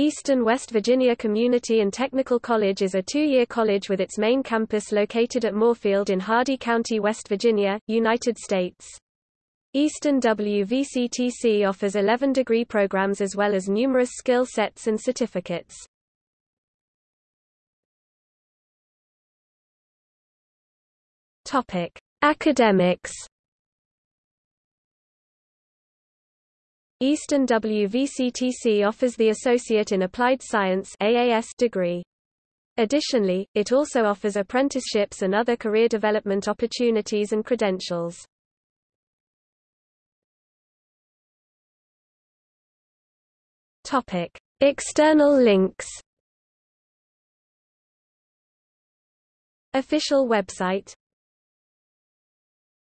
Eastern West Virginia Community and Technical College is a two-year college with its main campus located at Moorefield in Hardy County, West Virginia, United States. Eastern WVCTC offers 11 degree programs as well as numerous skill sets and certificates. Topic: Academics Eastern WVCTC offers the Associate in Applied Science AAS degree. Additionally, it also offers apprenticeships and other career development opportunities and credentials. Topic: External links. Official website